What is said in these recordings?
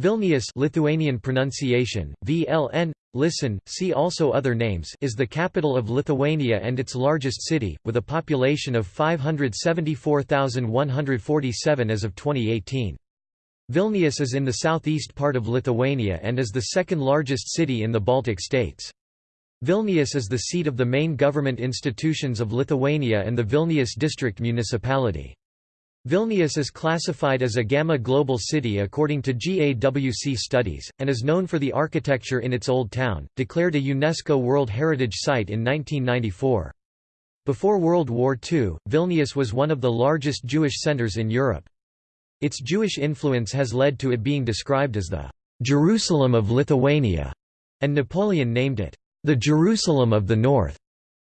Vilnius Lithuanian pronunciation, VLN, listen, see also other names is the capital of Lithuania and its largest city, with a population of 574,147 as of 2018. Vilnius is in the southeast part of Lithuania and is the second largest city in the Baltic states. Vilnius is the seat of the main government institutions of Lithuania and the Vilnius district municipality. Vilnius is classified as a Gamma Global City according to GAWC studies, and is known for the architecture in its Old Town, declared a UNESCO World Heritage Site in 1994. Before World War II, Vilnius was one of the largest Jewish centers in Europe. Its Jewish influence has led to it being described as the Jerusalem of Lithuania, and Napoleon named it the Jerusalem of the North,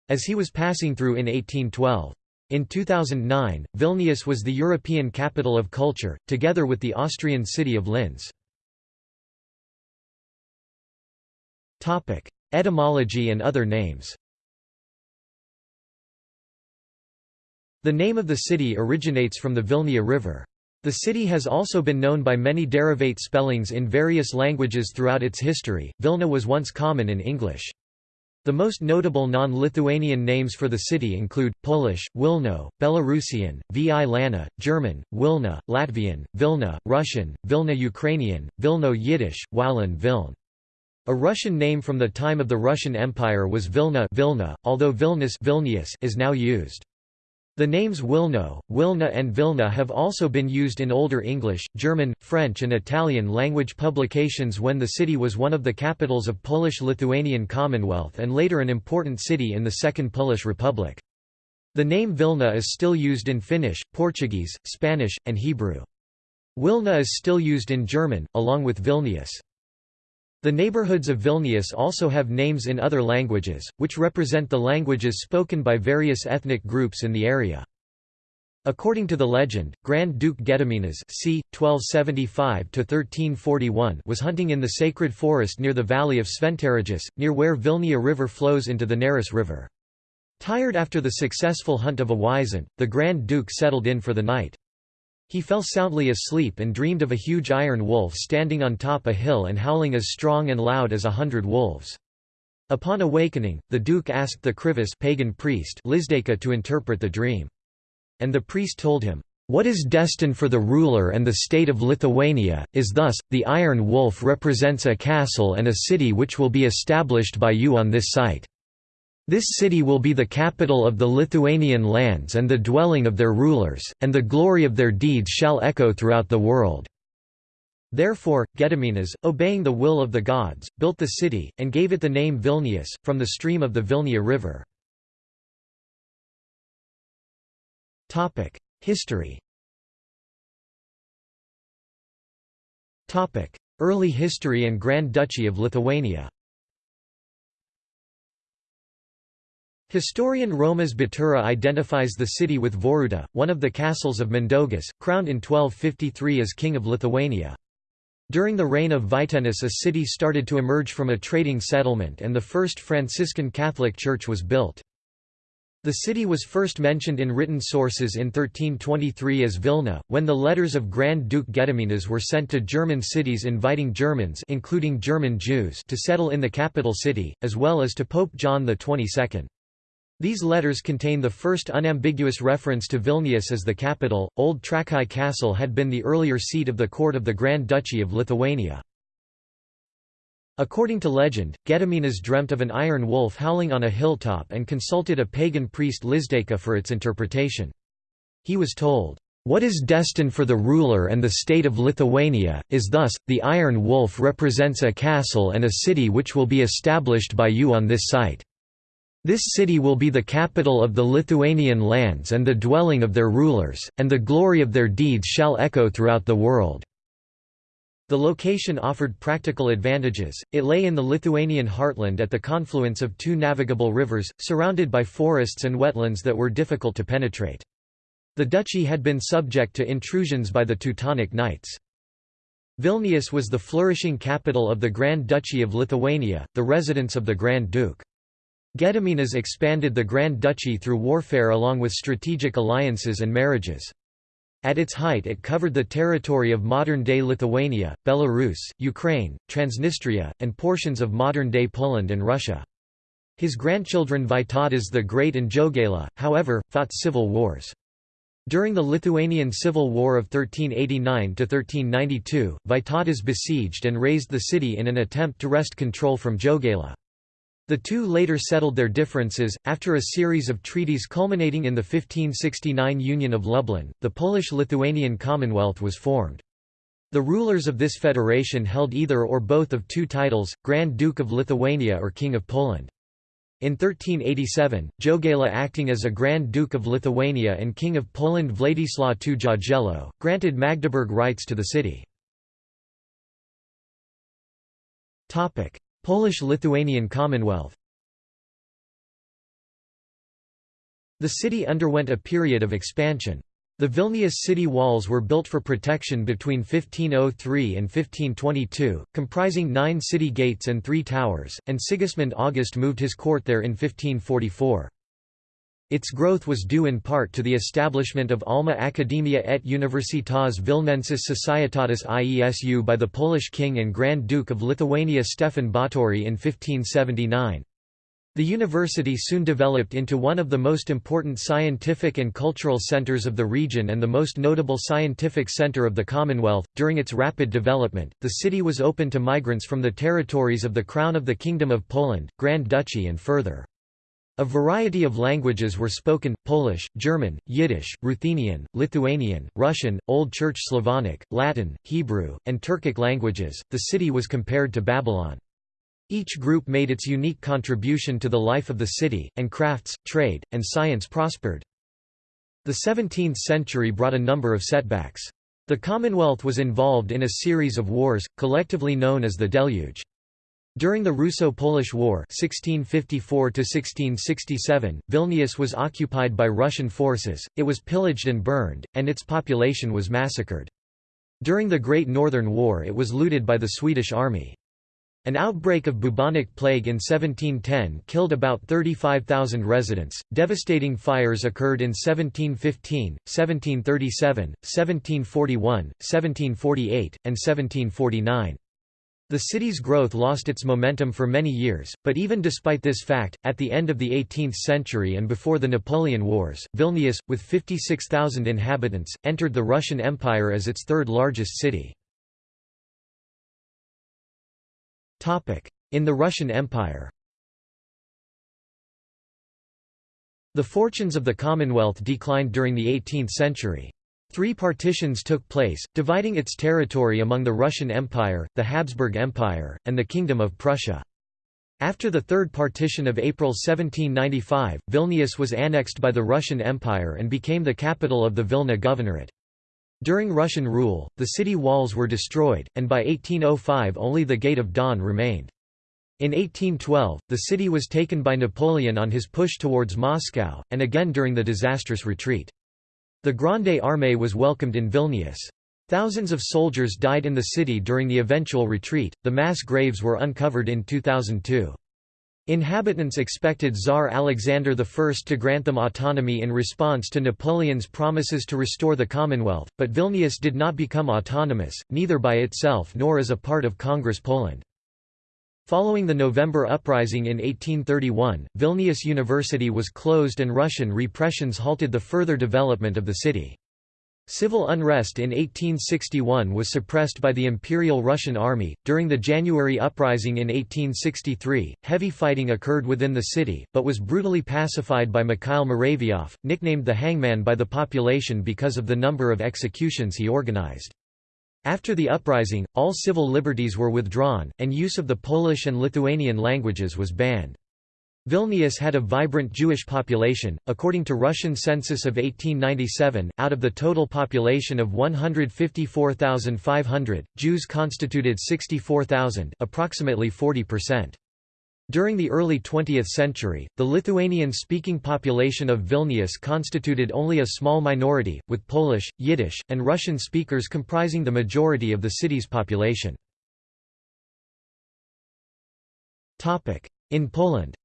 as he was passing through in 1812. In 2009, Vilnius was the European Capital of Culture, together with the Austrian city of Linz. Etymology and other names The name of the city originates from the Vilnia River. The city has also been known by many derivate spellings in various languages throughout its history. Vilna was once common in English. The most notable non-Lithuanian names for the city include, Polish, Wilno, Belarusian, Vi Lana, German, Wilna, Latvian, Vilna, Russian, Vilna Ukrainian, Vilno Yiddish, Walin Viln. A Russian name from the time of the Russian Empire was Vilna, Vilna although Vilnius is now used. The names Wilno, Wilna and Vilna have also been used in Older English, German, French and Italian language publications when the city was one of the capitals of Polish-Lithuanian Commonwealth and later an important city in the Second Polish Republic. The name Vilna is still used in Finnish, Portuguese, Spanish, and Hebrew. Wilna is still used in German, along with Vilnius. The neighborhoods of Vilnius also have names in other languages, which represent the languages spoken by various ethnic groups in the area. According to the legend, Grand Duke Gediminas c. 1275–1341 was hunting in the sacred forest near the valley of Šventaragis, near where Vilnia River flows into the Neris River. Tired after the successful hunt of a wisent, the Grand Duke settled in for the night. He fell soundly asleep and dreamed of a huge iron wolf standing on top a hill and howling as strong and loud as a hundred wolves. Upon awakening, the duke asked the Krivis pagan priest Lizdeka to interpret the dream. And the priest told him, "...what is destined for the ruler and the state of Lithuania, is thus, the iron wolf represents a castle and a city which will be established by you on this site." This city will be the capital of the Lithuanian lands and the dwelling of their rulers, and the glory of their deeds shall echo throughout the world." Therefore, Gediminas, obeying the will of the gods, built the city, and gave it the name Vilnius, from the stream of the Vilnia River. History Early history and Grand Duchy of Lithuania Historian Romas Batūra identifies the city with Voruta, one of the castles of Mindaugas, crowned in 1253 as King of Lithuania. During the reign of Vytenis a city started to emerge from a trading settlement and the first Franciscan Catholic church was built. The city was first mentioned in written sources in 1323 as Vilna, when the letters of Grand Duke Gediminas were sent to German cities inviting Germans including German Jews to settle in the capital city, as well as to Pope John XXII. These letters contain the first unambiguous reference to Vilnius as the capital. Old Trakai Castle had been the earlier seat of the court of the Grand Duchy of Lithuania. According to legend, Gediminas dreamt of an iron wolf howling on a hilltop and consulted a pagan priest Lizdeka for its interpretation. He was told, "...what is destined for the ruler and the state of Lithuania, is thus, the iron wolf represents a castle and a city which will be established by you on this site." This city will be the capital of the Lithuanian lands and the dwelling of their rulers, and the glory of their deeds shall echo throughout the world." The location offered practical advantages, it lay in the Lithuanian heartland at the confluence of two navigable rivers, surrounded by forests and wetlands that were difficult to penetrate. The duchy had been subject to intrusions by the Teutonic Knights. Vilnius was the flourishing capital of the Grand Duchy of Lithuania, the residence of the Grand Duke. Gediminas expanded the Grand Duchy through warfare along with strategic alliances and marriages. At its height it covered the territory of modern-day Lithuania, Belarus, Ukraine, Transnistria, and portions of modern-day Poland and Russia. His grandchildren Vytautas the Great and Jogaila, however, fought civil wars. During the Lithuanian Civil War of 1389–1392, Vytautas besieged and razed the city in an attempt to wrest control from Jogaila. The two later settled their differences, after a series of treaties culminating in the 1569 Union of Lublin, the Polish-Lithuanian Commonwealth was formed. The rulers of this federation held either or both of two titles, Grand Duke of Lithuania or King of Poland. In 1387, Jogaila acting as a Grand Duke of Lithuania and King of Poland Władysław II Jagiello, granted Magdeburg rights to the city. Polish-Lithuanian Commonwealth The city underwent a period of expansion. The Vilnius city walls were built for protection between 1503 and 1522, comprising nine city gates and three towers, and Sigismund August moved his court there in 1544. Its growth was due in part to the establishment of Alma Academia et Universitas Vilnensis Societatis Iesu by the Polish king and Grand Duke of Lithuania Stefan Batory in 1579. The university soon developed into one of the most important scientific and cultural centers of the region and the most notable scientific center of the Commonwealth. During its rapid development, the city was open to migrants from the territories of the Crown of the Kingdom of Poland, Grand Duchy, and further. A variety of languages were spoken Polish, German, Yiddish, Ruthenian, Lithuanian, Russian, Old Church Slavonic, Latin, Hebrew, and Turkic languages. The city was compared to Babylon. Each group made its unique contribution to the life of the city, and crafts, trade, and science prospered. The 17th century brought a number of setbacks. The Commonwealth was involved in a series of wars, collectively known as the Deluge. During the Russo-Polish War 1654 Vilnius was occupied by Russian forces, it was pillaged and burned, and its population was massacred. During the Great Northern War it was looted by the Swedish army. An outbreak of bubonic plague in 1710 killed about 35,000 residents. Devastating fires occurred in 1715, 1737, 1741, 1748, and 1749. The city's growth lost its momentum for many years, but even despite this fact, at the end of the 18th century and before the Napoleon Wars, Vilnius, with 56,000 inhabitants, entered the Russian Empire as its third largest city. In the Russian Empire The fortunes of the Commonwealth declined during the 18th century. Three partitions took place, dividing its territory among the Russian Empire, the Habsburg Empire, and the Kingdom of Prussia. After the Third Partition of April 1795, Vilnius was annexed by the Russian Empire and became the capital of the Vilna Governorate. During Russian rule, the city walls were destroyed, and by 1805 only the Gate of Dawn remained. In 1812, the city was taken by Napoleon on his push towards Moscow, and again during the disastrous retreat. The Grande Armée was welcomed in Vilnius. Thousands of soldiers died in the city during the eventual retreat. The mass graves were uncovered in 2002. Inhabitants expected Tsar Alexander I to grant them autonomy in response to Napoleon's promises to restore the Commonwealth, but Vilnius did not become autonomous, neither by itself nor as a part of Congress Poland. Following the November Uprising in 1831, Vilnius University was closed and Russian repressions halted the further development of the city. Civil unrest in 1861 was suppressed by the Imperial Russian Army. During the January Uprising in 1863, heavy fighting occurred within the city, but was brutally pacified by Mikhail Muravyov, nicknamed the Hangman by the population because of the number of executions he organized. After the uprising, all civil liberties were withdrawn, and use of the Polish and Lithuanian languages was banned. Vilnius had a vibrant Jewish population. According to Russian census of 1897, out of the total population of 154,500, Jews constituted 64,000, approximately 40%. During the early 20th century, the Lithuanian-speaking population of Vilnius constituted only a small minority, with Polish, Yiddish, and Russian speakers comprising the majority of the city's population. In Poland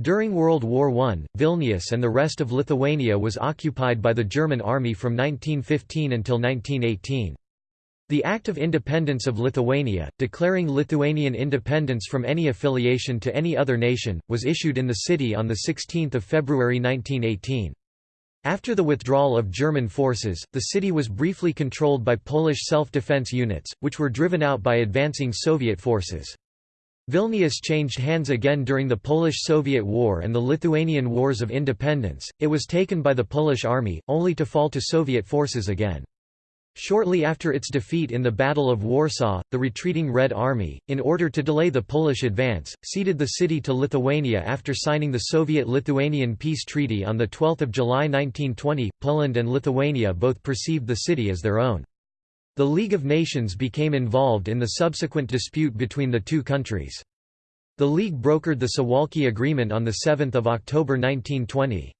During World War I, Vilnius and the rest of Lithuania was occupied by the German army from 1915 until 1918. The Act of Independence of Lithuania, declaring Lithuanian independence from any affiliation to any other nation, was issued in the city on 16 February 1918. After the withdrawal of German forces, the city was briefly controlled by Polish self-defense units, which were driven out by advancing Soviet forces. Vilnius changed hands again during the Polish–Soviet War and the Lithuanian Wars of Independence, it was taken by the Polish army, only to fall to Soviet forces again. Shortly after its defeat in the Battle of Warsaw, the retreating Red Army, in order to delay the Polish advance, ceded the city to Lithuania after signing the Soviet-Lithuanian Peace Treaty on 12 July 1920. Poland and Lithuania both perceived the city as their own. The League of Nations became involved in the subsequent dispute between the two countries. The League brokered the Suwałki Agreement on 7 October 1920.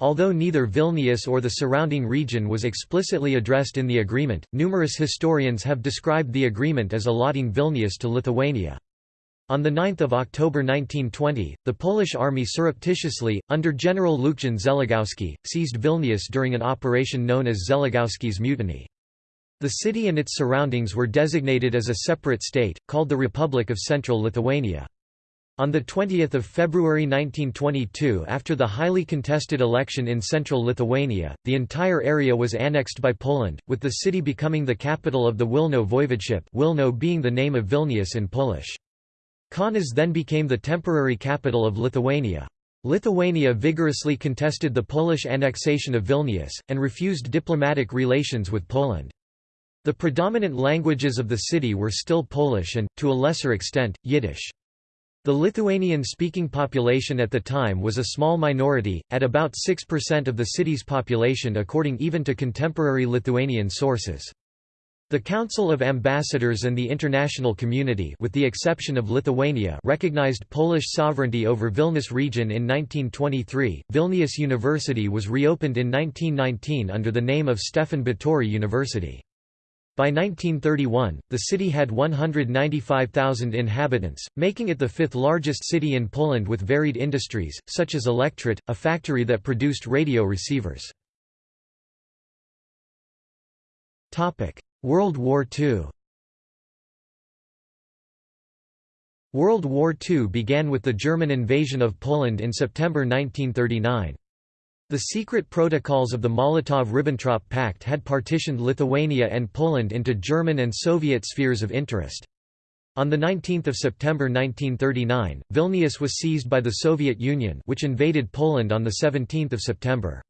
Although neither Vilnius or the surrounding region was explicitly addressed in the agreement, numerous historians have described the agreement as allotting Vilnius to Lithuania. On 9 October 1920, the Polish army surreptitiously, under General Lucjan Zeligowski, seized Vilnius during an operation known as Zeligowski's Mutiny. The city and its surroundings were designated as a separate state, called the Republic of Central Lithuania. On 20 February 1922 after the highly contested election in central Lithuania, the entire area was annexed by Poland, with the city becoming the capital of the Wilno voivodeship Wilno being the name of Vilnius in Polish. Kaunas then became the temporary capital of Lithuania. Lithuania vigorously contested the Polish annexation of Vilnius, and refused diplomatic relations with Poland. The predominant languages of the city were still Polish and, to a lesser extent, Yiddish. The Lithuanian-speaking population at the time was a small minority, at about 6% of the city's population according even to contemporary Lithuanian sources. The Council of Ambassadors and the international community with the exception of Lithuania recognized Polish sovereignty over Vilnius region in 1923. Vilnius University was reopened in 1919 under the name of Stefan Batory University. By 1931, the city had 195,000 inhabitants, making it the fifth largest city in Poland with varied industries, such as Elektrit, a factory that produced radio receivers. World War II World War II began with the German invasion of Poland in September 1939. The secret protocols of the Molotov–Ribbentrop Pact had partitioned Lithuania and Poland into German and Soviet spheres of interest. On 19 September 1939, Vilnius was seized by the Soviet Union which invaded Poland on 17 September.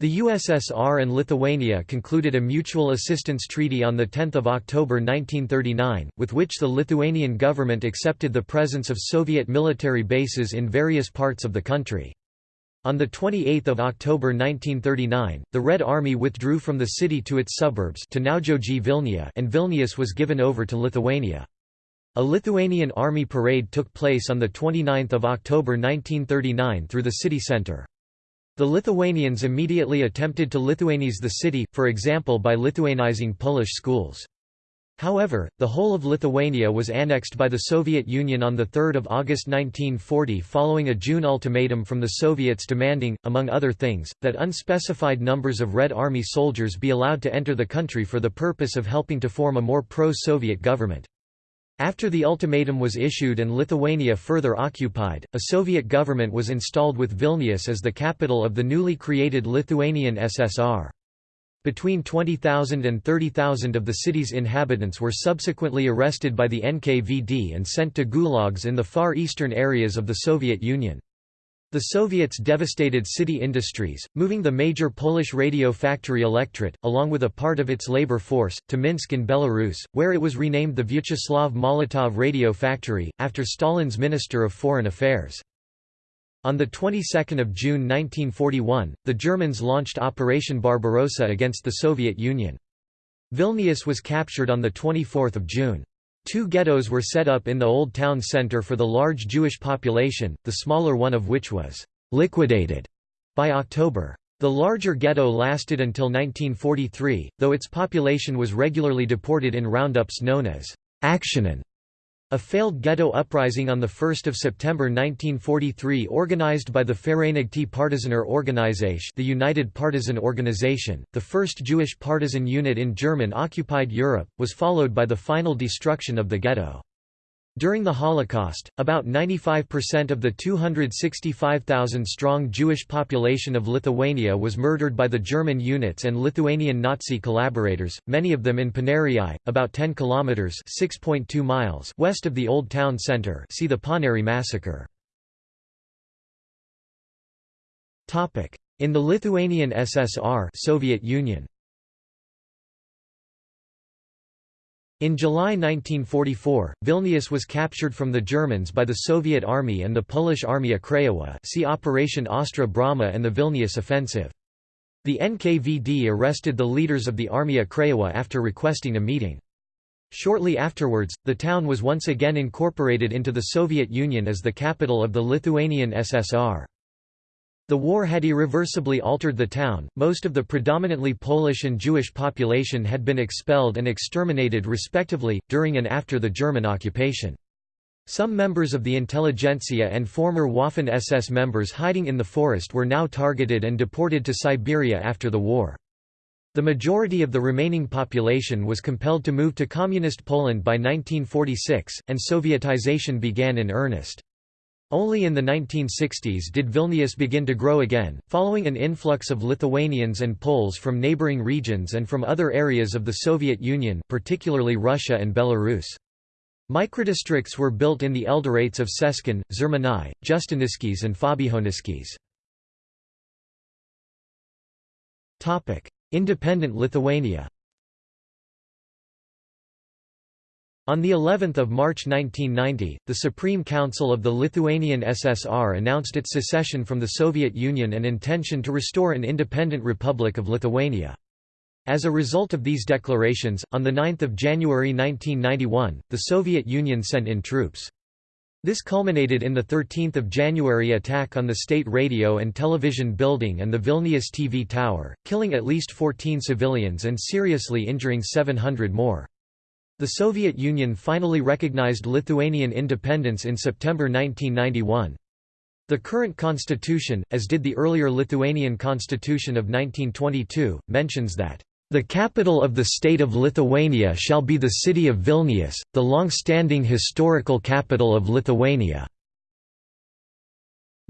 The USSR and Lithuania concluded a mutual assistance treaty on 10 October 1939, with which the Lithuanian government accepted the presence of Soviet military bases in various parts of the country. On 28 October 1939, the Red Army withdrew from the city to its suburbs to Vilnia and Vilnius was given over to Lithuania. A Lithuanian army parade took place on 29 October 1939 through the city centre. The Lithuanians immediately attempted to Lithuanize the city, for example by Lithuanizing Polish schools. However, the whole of Lithuania was annexed by the Soviet Union on 3 August 1940 following a June ultimatum from the Soviets demanding, among other things, that unspecified numbers of Red Army soldiers be allowed to enter the country for the purpose of helping to form a more pro-Soviet government. After the ultimatum was issued and Lithuania further occupied, a Soviet government was installed with Vilnius as the capital of the newly created Lithuanian SSR. Between 20,000 and 30,000 of the city's inhabitants were subsequently arrested by the NKVD and sent to gulags in the far eastern areas of the Soviet Union. The Soviets devastated city industries, moving the major Polish radio factory Elektrit, along with a part of its labor force, to Minsk in Belarus, where it was renamed the Vyacheslav Molotov Radio Factory, after Stalin's Minister of Foreign Affairs. On the 22nd of June 1941, the Germans launched Operation Barbarossa against the Soviet Union. Vilnius was captured on the 24th of June. Two ghettos were set up in the old town centre for the large Jewish population, the smaller one of which was liquidated by October. The larger ghetto lasted until 1943, though its population was regularly deported in roundups known as Aktionen. A failed ghetto uprising on 1 September 1943 organized by the Vereinigte Partisaner Organisation the United Partisan Organization, the first Jewish partisan unit in German-occupied Europe, was followed by the final destruction of the ghetto. During the Holocaust, about 95% of the 265,000-strong Jewish population of Lithuania was murdered by the German units and Lithuanian Nazi collaborators, many of them in Paneriai, about 10 kilometers (6.2 miles) west of the old town center. See the Paneriai massacre. Topic: In the Lithuanian SSR, Soviet Union. In July 1944, Vilnius was captured from the Germans by the Soviet Army and the Polish Armia Krajowa see Operation Ostra Brama and the Vilnius Offensive. The NKVD arrested the leaders of the Armia Krajowa after requesting a meeting. Shortly afterwards, the town was once again incorporated into the Soviet Union as the capital of the Lithuanian SSR. The war had irreversibly altered the town, most of the predominantly Polish and Jewish population had been expelled and exterminated respectively, during and after the German occupation. Some members of the intelligentsia and former Waffen-SS members hiding in the forest were now targeted and deported to Siberia after the war. The majority of the remaining population was compelled to move to Communist Poland by 1946, and Sovietization began in earnest. Only in the 1960s did Vilnius begin to grow again, following an influx of Lithuanians and Poles from neighboring regions and from other areas of the Soviet Union particularly Russia and Belarus. Microdistricts were built in the elderates of Šeškinė, Žirmūnai, Justiniškės and Fabijoniškės. Independent Lithuania On the 11th of March 1990, the Supreme Council of the Lithuanian SSR announced its secession from the Soviet Union and intention to restore an independent Republic of Lithuania. As a result of these declarations, on 9 January 1991, the Soviet Union sent in troops. This culminated in the 13 January attack on the state radio and television building and the Vilnius TV tower, killing at least 14 civilians and seriously injuring 700 more. The Soviet Union finally recognized Lithuanian independence in September 1991. The current constitution, as did the earlier Lithuanian constitution of 1922, mentions that the capital of the state of Lithuania shall be the city of Vilnius, the long-standing historical capital of Lithuania.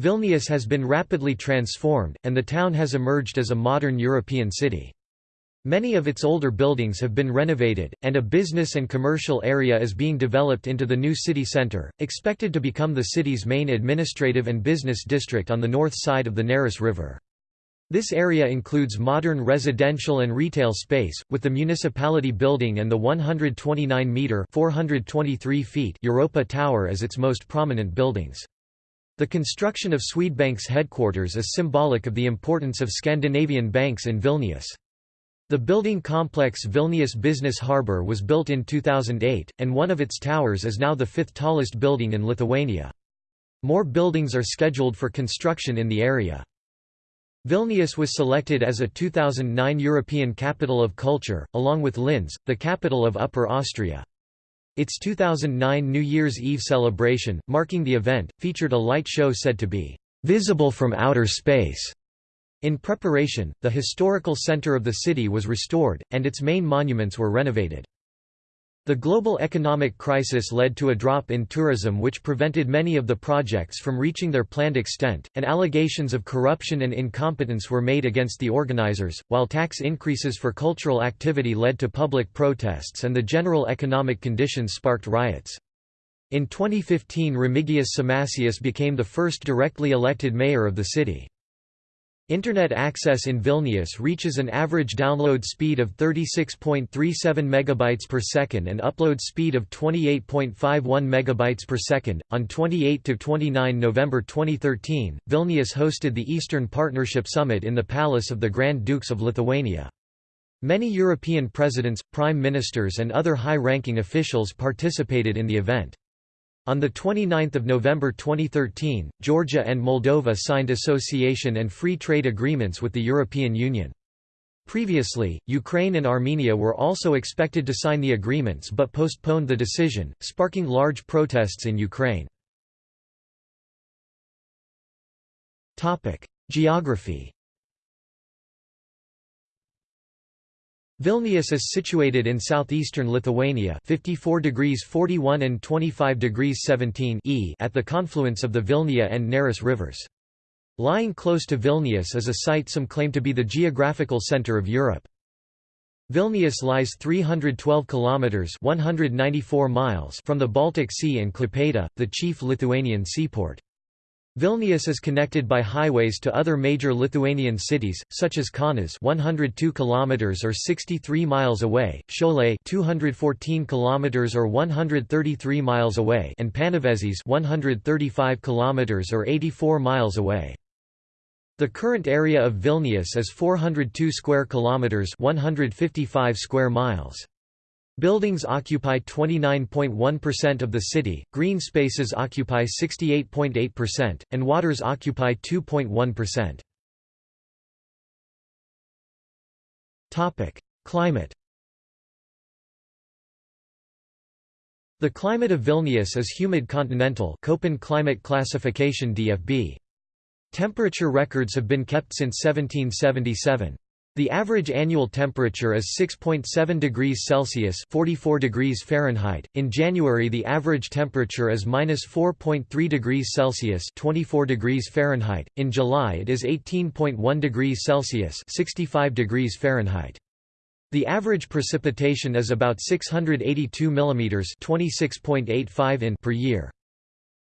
Vilnius has been rapidly transformed, and the town has emerged as a modern European city. Many of its older buildings have been renovated, and a business and commercial area is being developed into the new city center, expected to become the city's main administrative and business district on the north side of the Neris River. This area includes modern residential and retail space, with the municipality building and the 129-metre Europa Tower as its most prominent buildings. The construction of Swedbank's headquarters is symbolic of the importance of Scandinavian banks in Vilnius. The building complex Vilnius Business Harbour was built in 2008, and one of its towers is now the fifth tallest building in Lithuania. More buildings are scheduled for construction in the area. Vilnius was selected as a 2009 European Capital of Culture, along with Linz, the capital of Upper Austria. Its 2009 New Year's Eve celebration, marking the event, featured a light show said to be visible from outer space. In preparation, the historical center of the city was restored, and its main monuments were renovated. The global economic crisis led to a drop in tourism which prevented many of the projects from reaching their planned extent, and allegations of corruption and incompetence were made against the organizers, while tax increases for cultural activity led to public protests and the general economic conditions sparked riots. In 2015 Remigijus Šimašius became the first directly elected mayor of the city. Internet access in Vilnius reaches an average download speed of 36.37 megabytes per second and upload speed of 28.51 megabytes per second. On 28 to 29 November 2013, Vilnius hosted the Eastern Partnership Summit in the Palace of the Grand Dukes of Lithuania. Many European presidents, prime ministers and other high-ranking officials participated in the event. On 29 November 2013, Georgia and Moldova signed association and free trade agreements with the European Union. Previously, Ukraine and Armenia were also expected to sign the agreements but postponed the decision, sparking large protests in Ukraine. Geography Vilnius is situated in southeastern Lithuania 54 degrees 41 and 25 degrees 17 e at the confluence of the Vilnia and Neris rivers. Lying close to Vilnius is a site some claim to be the geographical center of Europe. Vilnius lies 312 kilometers 194 miles from the Baltic Sea and Klaipėda, the chief Lithuanian seaport. Vilnius is connected by highways to other major Lithuanian cities, such as Kaunas 102 km or 63 miles away, Šiauliai 214 km or 133 miles away and Panevėžys 135 km or 84 miles away. The current area of Vilnius is 402 square kilometers 155 square miles. Buildings occupy 29.1% of the city, green spaces occupy 68.8%, and waters occupy 2.1%. Climate The climate of Vilnius is humid continental Köppen climate classification DFB. Temperature records have been kept since 1777. The average annual temperature is 6.7 degrees Celsius (44 degrees Fahrenheit). In January, the average temperature is -4.3 degrees Celsius (24 degrees Fahrenheit). In July, it is 18.1 degrees Celsius (65 degrees Fahrenheit). The average precipitation is about 682 mm (26.85 in) per year.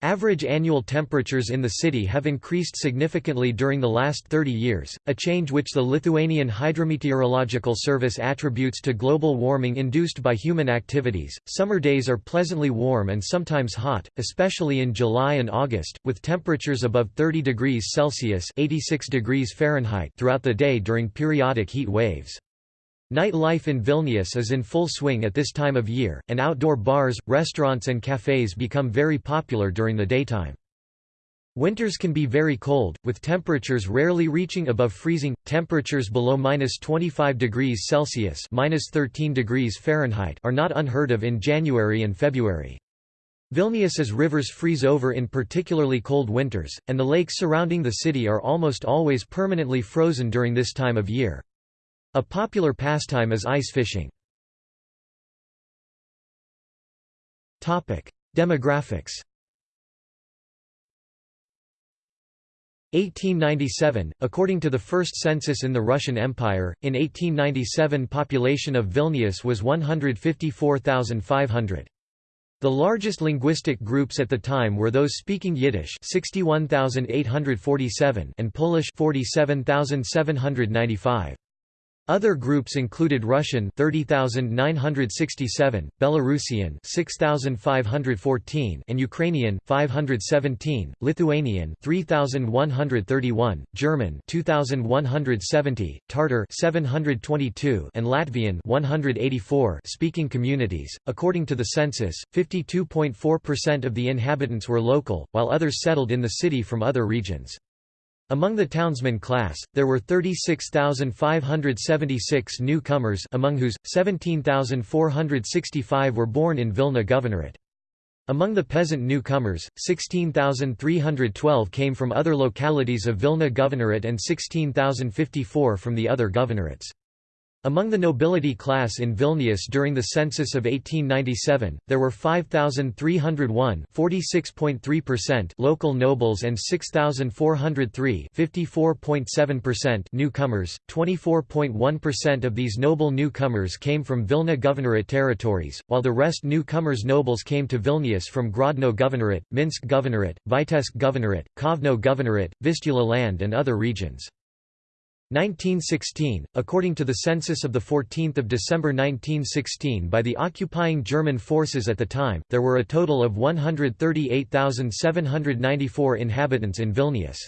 Average annual temperatures in the city have increased significantly during the last 30 years, a change which the Lithuanian Hydrometeorological Service attributes to global warming induced by human activities. Summer days are pleasantly warm and sometimes hot, especially in July and August, with temperatures above 30 degrees Celsius (86 degrees Fahrenheit) throughout the day during periodic heat waves. Night life in Vilnius is in full swing at this time of year, and outdoor bars, restaurants and cafes become very popular during the daytime. Winters can be very cold, with temperatures rarely reaching above freezing. Temperatures below minus 25 degrees Celsius minus 13 degrees Fahrenheit are not unheard of in January and February. Vilnius's rivers freeze over in particularly cold winters, and the lakes surrounding the city are almost always permanently frozen during this time of year. A popular pastime is ice fishing. Demographics 1897, according to the first census in the Russian Empire, in 1897 population of Vilnius was 154,500. The largest linguistic groups at the time were those speaking Yiddish 61,847 and Polish 47,795. Other groups included Russian 30,967, Belarusian 6,514 and Ukrainian 517, Lithuanian 3,131, German 2,170, Tartar 722 and Latvian 184 speaking communities. According to the census, 52.4% of the inhabitants were local, while others settled in the city from other regions. Among the townsman class, there were 36,576 newcomers among whose, 17,465 were born in Vilna Governorate. Among the peasant newcomers, 16,312 came from other localities of Vilna Governorate and 16,054 from the other governorates. Among the nobility class in Vilnius during the census of 1897, there were 5,301 local nobles and 6,403 newcomers. 24.1% of these noble newcomers came from Vilna Governorate territories, while the rest newcomers nobles came to Vilnius from Grodno Governorate, Minsk Governorate, Vitebsk Governorate, Kovno Governorate, Vistula land and other regions. 1916, according to the census of 14 December 1916 by the occupying German forces at the time, there were a total of 138,794 inhabitants in Vilnius.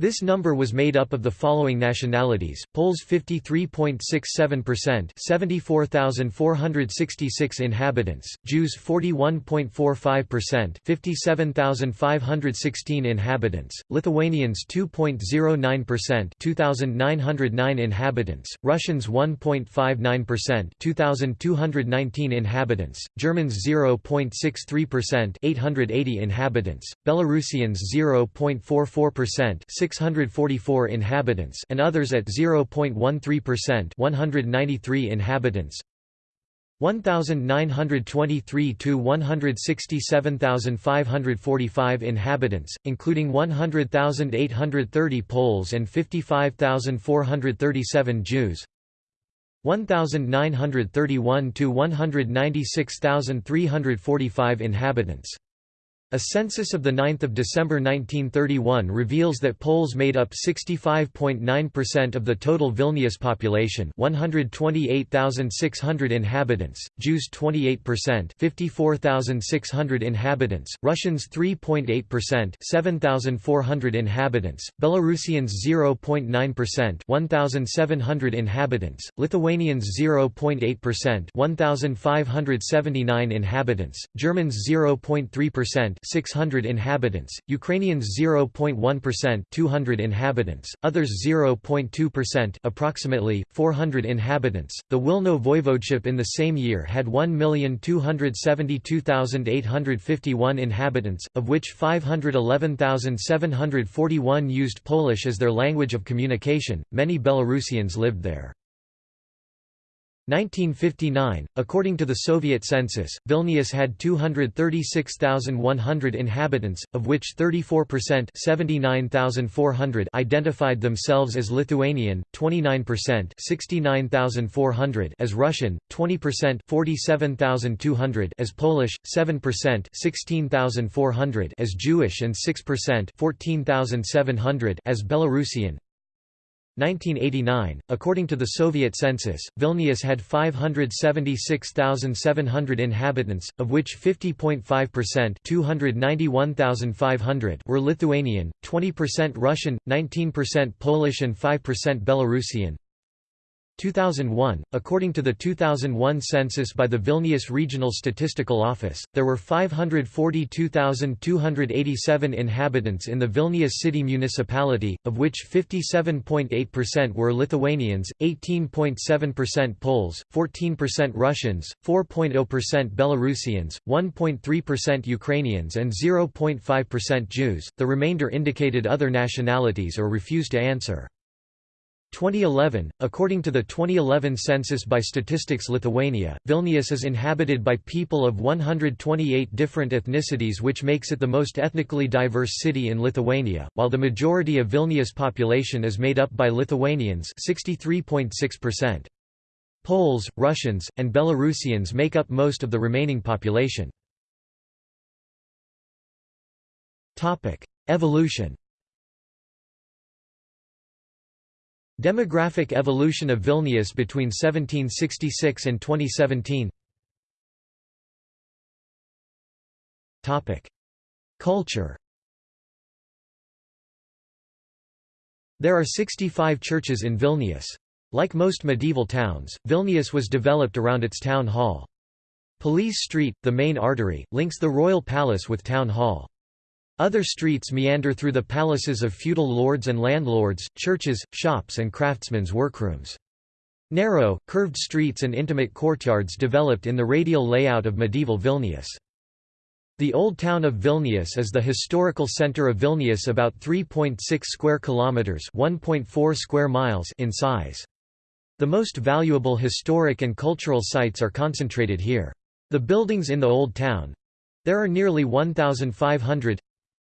This number was made up of the following nationalities, Poles 53.67% 74,466 inhabitants, Jews 41.45% 57,516 inhabitants, Lithuanians 2.09% 2,909 inhabitants, Russians 1.59% 2,219 inhabitants, Germans 0.63% 880 inhabitants, Belarusians 0.44% 644 inhabitants and others at 0.13% 193 inhabitants 1923 to 167,545 inhabitants, including 100,830 Poles and 55,437 Jews. 1931 to 196,345 inhabitants. A census of 9 December 1931 reveals that Poles made up 65.9% of the total Vilnius population 128,600 inhabitants, Jews 28% 54,600 inhabitants, Russians 3.8% 7,400 inhabitants, Belarusians 0.9% 1,700 inhabitants, Lithuanians 0.8% 1,579 inhabitants, Germans 0.3% 600 inhabitants, Ukrainians 0.1% 200 inhabitants, others 0.2% approximately 400 inhabitants. The Wilno voivodeship in the same year had 1,272,851 inhabitants, of which 511,741 used Polish as their language of communication. Many Belarusians lived there. 1959, according to the Soviet census, Vilnius had 236,100 inhabitants, of which 34% 79,400 identified themselves as Lithuanian, 29% 69,400 as Russian, 20% 47,200 as Polish, 7% 16,400 as Jewish and 6% 14,700 as Belarusian. 1989, according to the Soviet census, Vilnius had 576,700 inhabitants, of which 50.5% 291,500 were Lithuanian, 20% Russian, 19% Polish and 5% Belarusian. 2001, according to the 2001 census by the Vilnius Regional Statistical Office, there were 542,287 inhabitants in the Vilnius city municipality, of which 57.8% were Lithuanians, 18.7% Poles, 14% Russians, 4.0% Belarusians, 1.3% Ukrainians and 0.5% Jews, the remainder indicated other nationalities or refused to answer. 2011, according to the 2011 census by Statistics Lithuania, Vilnius is inhabited by people of 128 different ethnicities which makes it the most ethnically diverse city in Lithuania, while the majority of Vilnius population is made up by Lithuanians 63.6%. Poles, Russians, and Belarusians make up most of the remaining population. Evolution Demographic evolution of Vilnius between 1766 and 2017 Culture There are 65 churches in Vilnius. Like most medieval towns, Vilnius was developed around its town hall. Police Street, the main artery, links the royal palace with town hall. Other streets meander through the palaces of feudal lords and landlords, churches, shops and craftsmen's workrooms. Narrow, curved streets and intimate courtyards developed in the radial layout of medieval Vilnius. The old town of Vilnius is the historical center of Vilnius about 3.6 square kilometers, 1.4 square miles in size. The most valuable historic and cultural sites are concentrated here. The buildings in the old town, there are nearly 1,500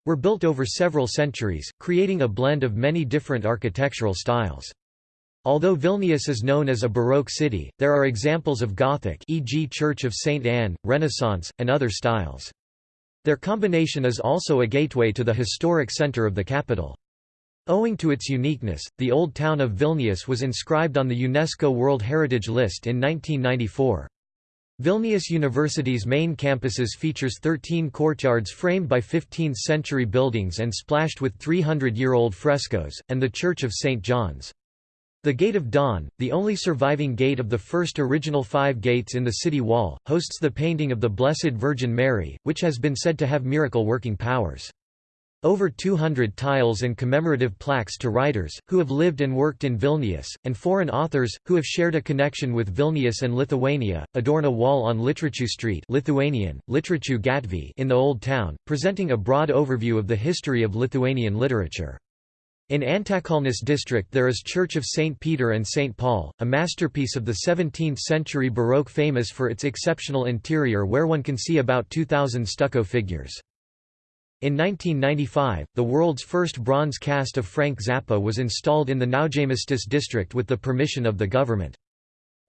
were built over several centuries, creating a blend of many different architectural styles. Although Vilnius is known as a Baroque city, there are examples of Gothic e.g. Church of St. Anne, Renaissance, and other styles. Their combination is also a gateway to the historic center of the capital. Owing to its uniqueness, the Old Town of Vilnius was inscribed on the UNESCO World Heritage List in 1994. Vilnius University's main campuses features 13 courtyards framed by 15th-century buildings and splashed with 300-year-old frescoes, and the Church of St. John's. The Gate of Dawn, the only surviving gate of the first original five gates in the city wall, hosts the painting of the Blessed Virgin Mary, which has been said to have miracle-working powers. Over 200 tiles and commemorative plaques to writers, who have lived and worked in Vilnius, and foreign authors, who have shared a connection with Vilnius and Lithuania, adorn a wall on Literatų Street Lithuanian, Literatų Gatvė in the Old Town, presenting a broad overview of the history of Lithuanian literature. In Antakalnis district there is Church of St. Peter and St. Paul, a masterpiece of the 17th-century Baroque famous for its exceptional interior where one can see about 2,000 stucco figures. In 1995, the world's first bronze cast of Frank Zappa was installed in the Naujamiestis district with the permission of the government.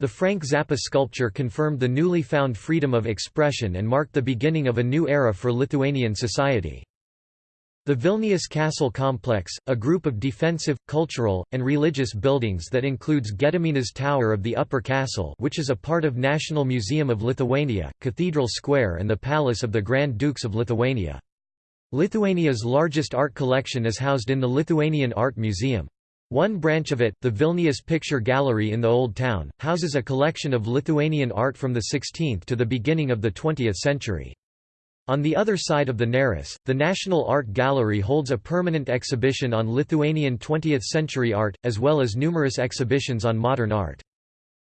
The Frank Zappa sculpture confirmed the newly found freedom of expression and marked the beginning of a new era for Lithuanian society. The Vilnius Castle Complex, a group of defensive, cultural, and religious buildings that includes Gediminas Tower of the Upper Castle which is a part of National Museum of Lithuania, Cathedral Square and the Palace of the Grand Dukes of Lithuania. Lithuania's largest art collection is housed in the Lithuanian Art Museum. One branch of it, the Vilnius Picture Gallery in the Old Town, houses a collection of Lithuanian art from the 16th to the beginning of the 20th century. On the other side of the Neris, the National Art Gallery holds a permanent exhibition on Lithuanian 20th-century art, as well as numerous exhibitions on modern art.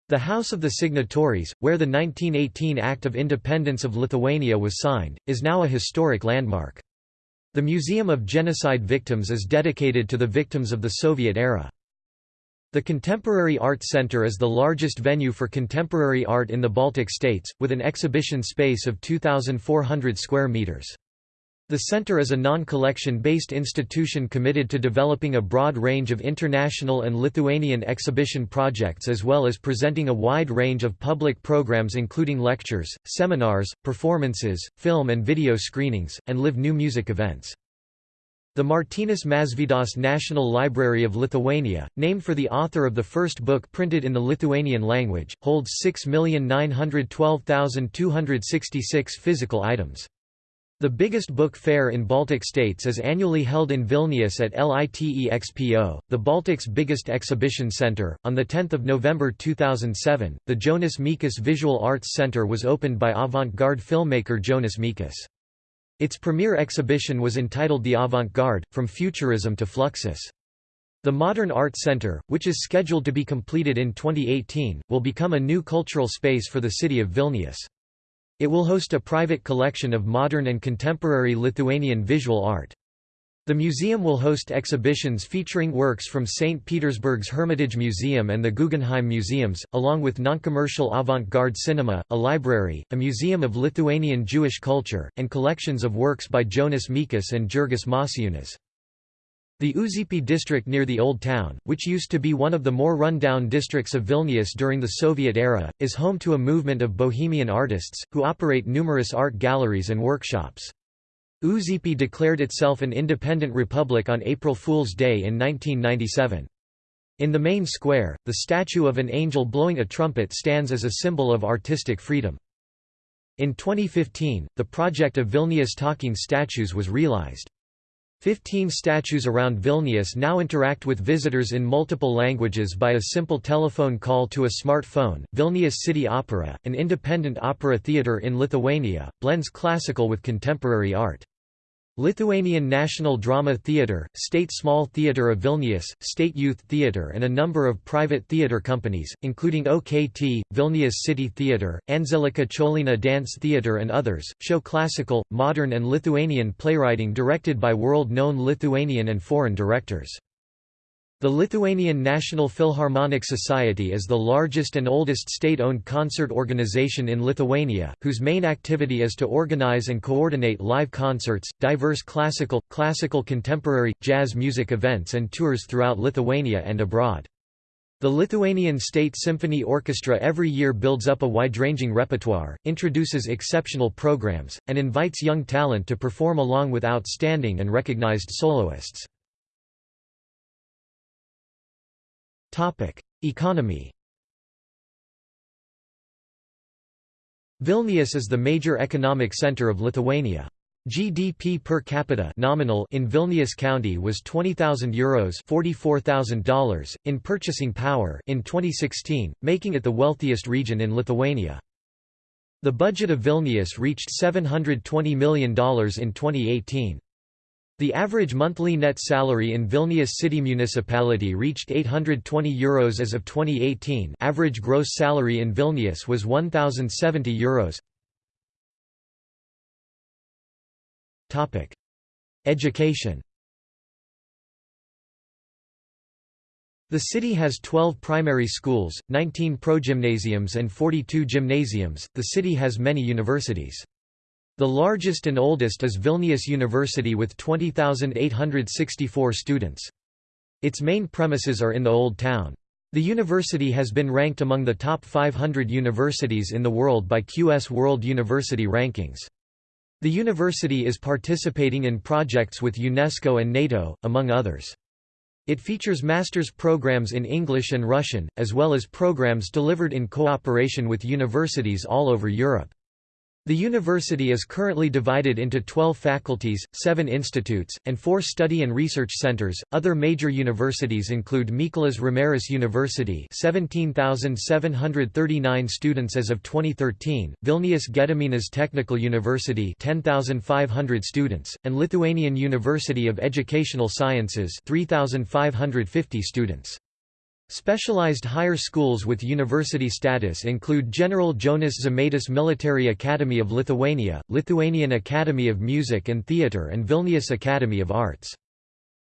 The House of the Signatories, where the 1918 Act of Independence of Lithuania was signed, is now a historic landmark. The Museum of Genocide Victims is dedicated to the victims of the Soviet era. The Contemporary Art Center is the largest venue for contemporary art in the Baltic states, with an exhibition space of 2,400 square meters. The center is a non-collection based institution committed to developing a broad range of international and Lithuanian exhibition projects as well as presenting a wide range of public programs including lectures, seminars, performances, film and video screenings, and live new music events. The Martynas Mažvydas National Library of Lithuania, named for the author of the first book printed in the Lithuanian language, holds 6,912,266 physical items. The biggest book fair in Baltic states is annually held in Vilnius at LITEXPO, the Baltic's biggest exhibition center. On the 10th of November 2007, the Jonas Mekas Visual Arts Center was opened by avant-garde filmmaker Jonas Mekas. Its premier exhibition was entitled The Avant-Garde: From Futurism to Fluxus. The Modern Art Center, which is scheduled to be completed in 2018, will become a new cultural space for the city of Vilnius. It will host a private collection of modern and contemporary Lithuanian visual art. The museum will host exhibitions featuring works from St. Petersburg's Hermitage Museum and the Guggenheim Museums, along with non-commercial avant-garde cinema, a library, a museum of Lithuanian Jewish culture, and collections of works by Jonas Mekas and Jurgis Mačiūnas. The Užupis district near the Old Town, which used to be one of the more run-down districts of Vilnius during the Soviet era, is home to a movement of bohemian artists, who operate numerous art galleries and workshops. Užupis declared itself an independent republic on April Fool's Day in 1997. In the main square, the statue of an angel blowing a trumpet stands as a symbol of artistic freedom. In 2015, the project of Vilnius talking statues was realized. Fifteen statues around Vilnius now interact with visitors in multiple languages by a simple telephone call to a smartphone. Vilnius City Opera, an independent opera theatre in Lithuania, blends classical with contemporary art. Lithuanian National Drama Theatre, State Small Theatre of Vilnius, State Youth Theatre and a number of private theatre companies, including OKT, Vilnius City Theatre, Anželika Cholina Dance Theatre and others, show classical, modern and Lithuanian playwriting directed by world-known Lithuanian and foreign directors. The Lithuanian National Philharmonic Society is the largest and oldest state-owned concert organization in Lithuania, whose main activity is to organize and coordinate live concerts, diverse classical, classical contemporary, jazz music events and tours throughout Lithuania and abroad. The Lithuanian State Symphony Orchestra every year builds up a wide-ranging repertoire, introduces exceptional programs, and invites young talent to perform along with outstanding and recognized soloists. Topic: Economy. Vilnius is the major economic center of Lithuania. GDP per capita nominal in Vilnius County was €20,000 Euros $44,000 in purchasing power in 2016, making it the wealthiest region in Lithuania. The budget of Vilnius reached $720 million in 2018. The average monthly net salary in Vilnius city municipality reached €820 Euros as of 2018 average gross salary in Vilnius was €1,070 Euros. Education The city has 12 primary schools, 19 progymnasiums and 42 gymnasiums. The city has many universities. The largest and oldest is Vilnius University with 20,864 students. Its main premises are in the Old Town. The university has been ranked among the top 500 universities in the world by QS World University Rankings. The university is participating in projects with UNESCO and NATO, among others. It features master's programs in English and Russian, as well as programs delivered in cooperation with universities all over Europe. The university is currently divided into 12 faculties, 7 institutes, and 4 study and research centers. Other major universities include Mykolas Romeris University, 17,739 students as of 2013, Vilnius Gediminas Technical University, 10,500 students, and Lithuanian University of Educational Sciences, 3,550 students. Specialized higher schools with university status include General Jonas Žemaitis Military Academy of Lithuania, Lithuanian Academy of Music and Theatre and Vilnius Academy of Arts.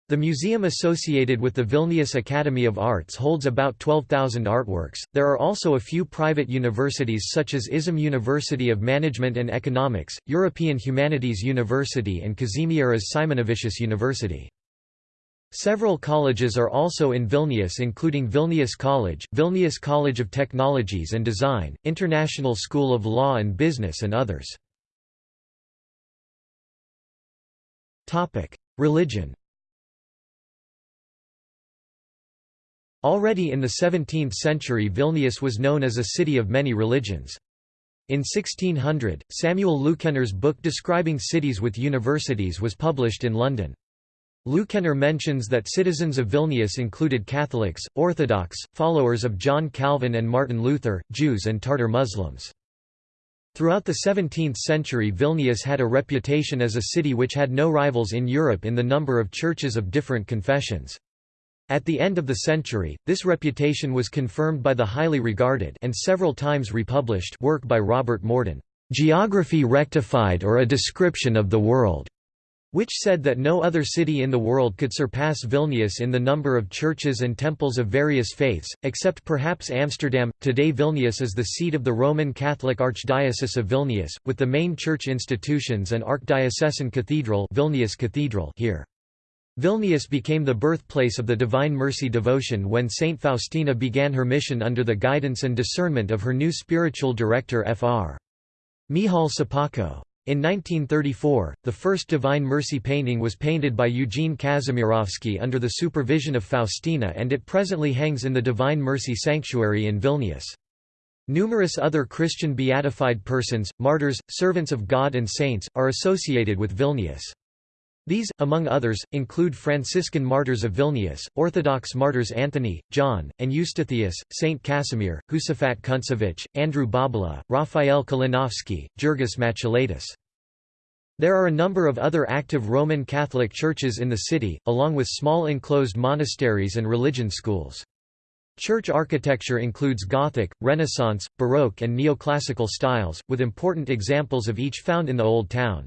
The museum associated with the Vilnius Academy of Arts holds about 12,000 artworks. There are also a few private universities such as ISM University of Management and Economics, European Humanities University and Kazimieras Simonavičius University. Several colleges are also in Vilnius including Vilnius College, Vilnius College of Technologies and Design, International School of Law and Business and others. Religion Already in the 17th century Vilnius was known as a city of many religions. In 1600, Samuel Leukener's book describing cities with universities was published in London. Leukener mentions that citizens of Vilnius included Catholics, Orthodox, followers of John Calvin and Martin Luther, Jews and Tartar Muslims. Throughout the 17th century Vilnius had a reputation as a city which had no rivals in Europe in the number of churches of different confessions. At the end of the century, this reputation was confirmed by the highly regarded and several times republished work by Robert Morden, "'Geography Rectified or a Description of the World' which said that no other city in the world could surpass Vilnius in the number of churches and temples of various faiths, except perhaps Amsterdam. Today Vilnius is the seat of the Roman Catholic Archdiocese of Vilnius, with the main church institutions and Archdiocesan Cathedral, Vilnius Cathedral here. Vilnius became the birthplace of the Divine Mercy devotion when Saint Faustina began her mission under the guidance and discernment of her new spiritual director Fr. Michał Sopoćko. In 1934, the first Divine Mercy painting was painted by Eugene Kazimirowski under the supervision of Faustina and it presently hangs in the Divine Mercy Sanctuary in Vilnius. Numerous other Christian beatified persons, martyrs, servants of God and saints, are associated with Vilnius. These, among others, include Franciscan martyrs of Vilnius, Orthodox martyrs Anthony, John, and Eustathius, Saint Casimir, Josaphat Kuntsevich, Andrew Bobola, Raphael Kalinowski, Jurgis Matulaitis. There are a number of other active Roman Catholic churches in the city, along with small enclosed monasteries and religion schools. Church architecture includes Gothic, Renaissance, Baroque and Neoclassical styles, with important examples of each found in the Old Town.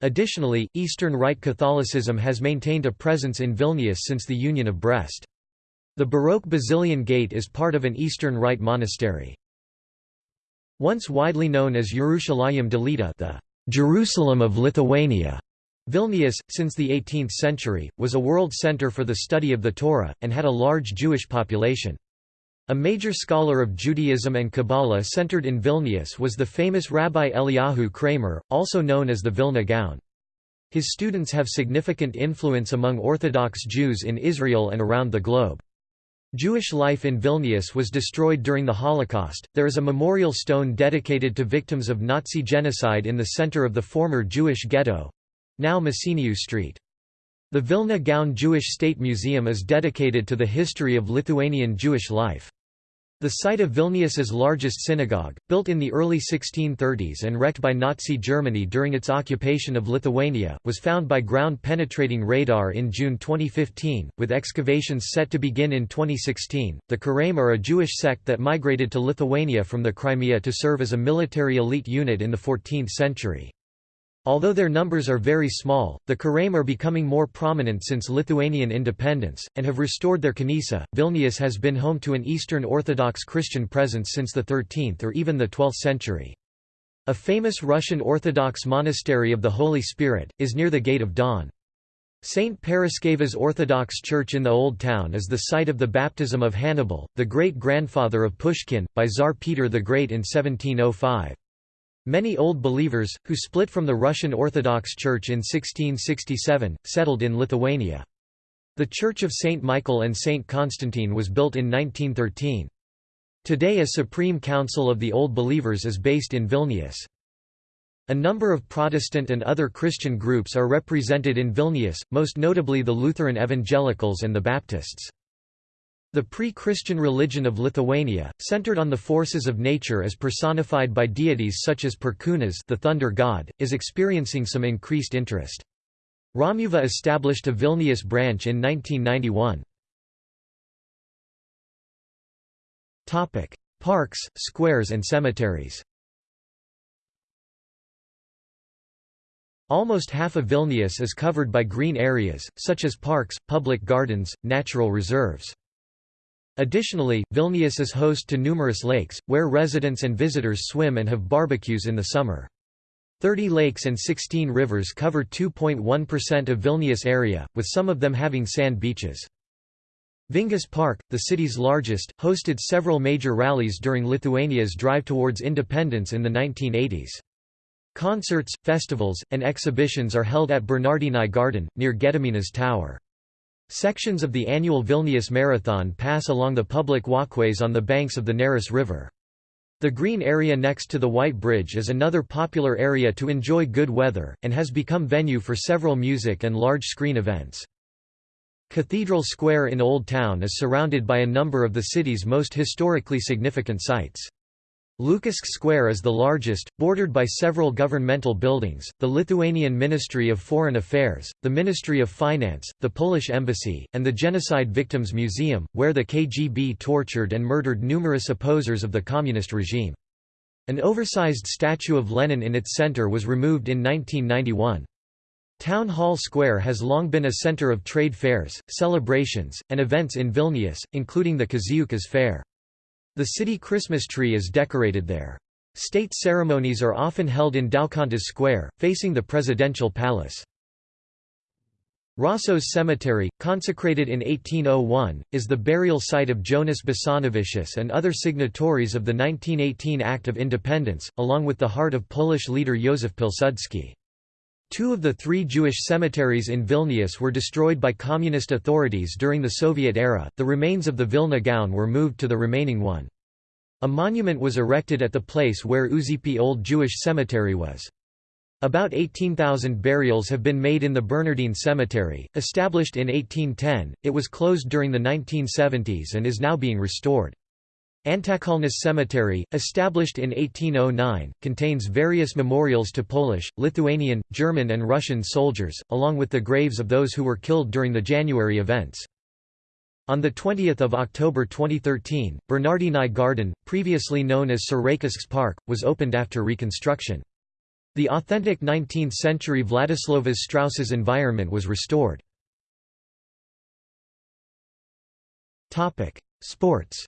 Additionally, Eastern Rite Catholicism has maintained a presence in Vilnius since the Union of Brest. The Baroque Basilian Gate is part of an Eastern Rite monastery. Once widely known as Jerusalem Delita the Jerusalem of Lithuania, Vilnius, since the 18th century, was a world center for the study of the Torah, and had a large Jewish population. A major scholar of Judaism and Kabbalah centered in Vilnius was the famous Rabbi Eliyahu Kramer, also known as the Vilna Gaon. His students have significant influence among Orthodox Jews in Israel and around the globe. Jewish life in Vilnius was destroyed during the Holocaust. There is a memorial stone dedicated to victims of Nazi genocide in the center of the former Jewish ghetto now Mėsinių Street. The Vilna Gaon Jewish State Museum is dedicated to the history of Lithuanian Jewish life. The site of Vilnius's largest synagogue, built in the early 1630s and wrecked by Nazi Germany during its occupation of Lithuania, was found by ground-penetrating radar in June 2015, with excavations set to begin in 2016. The Karaim are a Jewish sect that migrated to Lithuania from the Crimea to serve as a military elite unit in the 14th century. Although their numbers are very small, the Karaim are becoming more prominent since Lithuanian independence, and have restored their kenesa. Vilnius has been home to an Eastern Orthodox Christian presence since the 13th or even the 12th century. A famous Russian Orthodox monastery of the Holy Spirit, is near the Gate of Dawn. St. Paraskeva's Orthodox Church in the Old Town is the site of the baptism of Hannibal, the great-grandfather of Pushkin, by Tsar Peter the Great in 1705. Many Old Believers, who split from the Russian Orthodox Church in 1667, settled in Lithuania. The Church of St. Michael and St. Constantine was built in 1913. Today a Supreme Council of the Old Believers is based in Vilnius. A number of Protestant and other Christian groups are represented in Vilnius, most notably the Lutheran Evangelicals and the Baptists. The pre-Christian religion of Lithuania, centered on the forces of nature as personified by deities such as Perkūnas the thunder god, is experiencing some increased interest. Romuva established a Vilnius branch in 1991. Parks, squares and cemeteries Almost half of Vilnius is covered by green areas, such as parks, public gardens, natural reserves. Additionally, Vilnius is host to numerous lakes, where residents and visitors swim and have barbecues in the summer. 30 lakes and 16 rivers cover 2.1% of Vilnius area, with some of them having sand beaches. Vingis Park, the city's largest, hosted several major rallies during Lithuania's drive towards independence in the 1980s. Concerts, festivals, and exhibitions are held at Bernardinai Garden, near Gediminas Tower. Sections of the annual Vilnius Marathon pass along the public walkways on the banks of the Neris River. The green area next to the White Bridge is another popular area to enjoy good weather, and has become venue for several music and large-screen events. Cathedral Square in Old Town is surrounded by a number of the city's most historically significant sites. Lukiškių Square is the largest, bordered by several governmental buildings, the Lithuanian Ministry of Foreign Affairs, the Ministry of Finance, the Polish Embassy, and the Genocide Victims Museum, where the KGB tortured and murdered numerous opposers of the communist regime. An oversized statue of Lenin in its center was removed in 1991. Town Hall Square has long been a center of trade fairs, celebrations, and events in Vilnius, including the Kaziukas Fair. The city Christmas tree is decorated there. State ceremonies are often held in Daukantas Square, facing the presidential palace. Rasos Cemetery, consecrated in 1801, is the burial site of Jonas Basanavičius and other signatories of the 1918 Act of Independence, along with the heart of Polish leader Józef Pilsudski. Two of the three Jewish cemeteries in Vilnius were destroyed by communist authorities during the Soviet era, the remains of the Vilna Gaon were moved to the remaining one. A monument was erected at the place where Užupis Old Jewish Cemetery was. About 18,000 burials have been made in the Bernardine Cemetery, established in 1810, it was closed during the 1970s and is now being restored. Antakalnis Cemetery, established in 1809, contains various memorials to Polish, Lithuanian, German and Russian soldiers, along with the graves of those who were killed during the January events. On 20 October 2013, Bernardinai Garden, previously known as Sereikiškės Park, was opened after reconstruction. The authentic 19th-century Vladislovas Strauss's environment was restored. Sports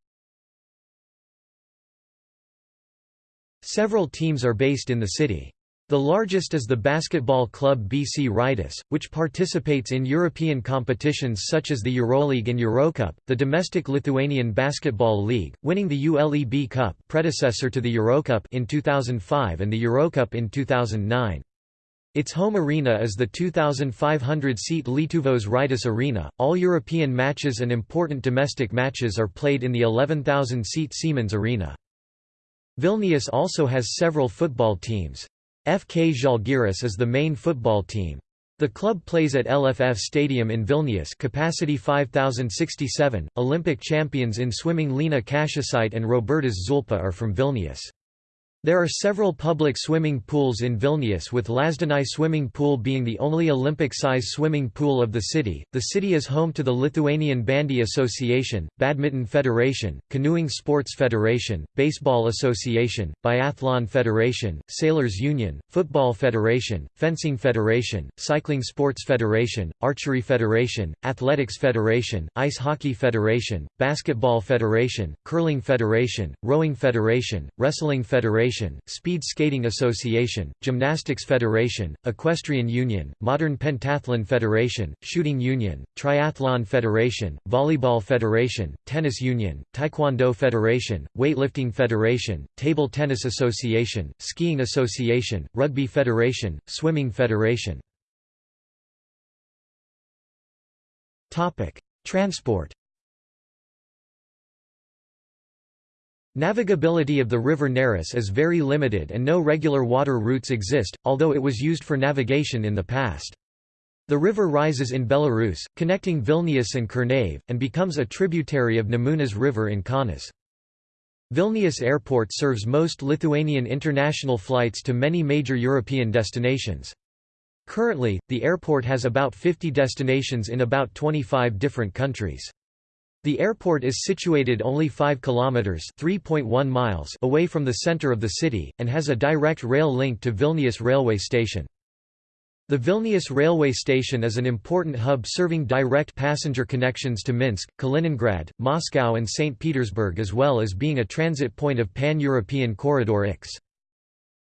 Several teams are based in the city. The largest is the basketball club BC Rytas, which participates in European competitions such as the Euroleague and Eurocup, the domestic Lithuanian Basketball League, winning the ULEB Cup predecessor to the Eurocup in 2005 and the Eurocup in 2009. Its home arena is the 2,500-seat Lietuvos Rytas Arena. All European matches and important domestic matches are played in the 11,000-seat Siemens Arena. Vilnius also has several football teams. FK Žalgiris is the main football team. The club plays at LFF Stadium in Vilnius capacity 5067. Olympic champions in swimming Lina Kačiušytė and Robertas Žulpa are from Vilnius. There are several public swimming pools in Vilnius with Lazdynai swimming pool being the only Olympic-size swimming pool of the city. The city is home to the Lithuanian Bandy Association, Badminton Federation, Canoeing Sports Federation, Baseball Association, Biathlon Federation, Sailors Union, Football Federation, Fencing Federation, Cycling Sports Federation, Archery Federation, Athletics Federation, Ice Hockey Federation, Basketball Federation, Curling Federation, Rowing Federation, Wrestling Federation Federation, Speed Skating Association, Gymnastics Federation, Equestrian Union, Modern Pentathlon Federation, Shooting Union, Triathlon Federation, Volleyball Federation, Tennis Union, Taekwondo Federation, Weightlifting Federation, Table Tennis Association, Skiing Association, Rugby Federation, Swimming Federation. Transport Navigability of the river Neris is very limited and no regular water routes exist, although it was used for navigation in the past. The river rises in Belarus, connecting Vilnius and Kernavė, and becomes a tributary of Nemunas River in Kaunas. Vilnius Airport serves most Lithuanian international flights to many major European destinations. Currently, the airport has about 50 destinations in about 25 different countries. The airport is situated only 5 kilometers (3.1 miles) away from the center of the city and has a direct rail link to Vilnius railway station. The Vilnius railway station is an important hub serving direct passenger connections to Minsk, Kaliningrad, Moscow and St. Petersburg as well as being a transit point of Pan-European Corridor IX.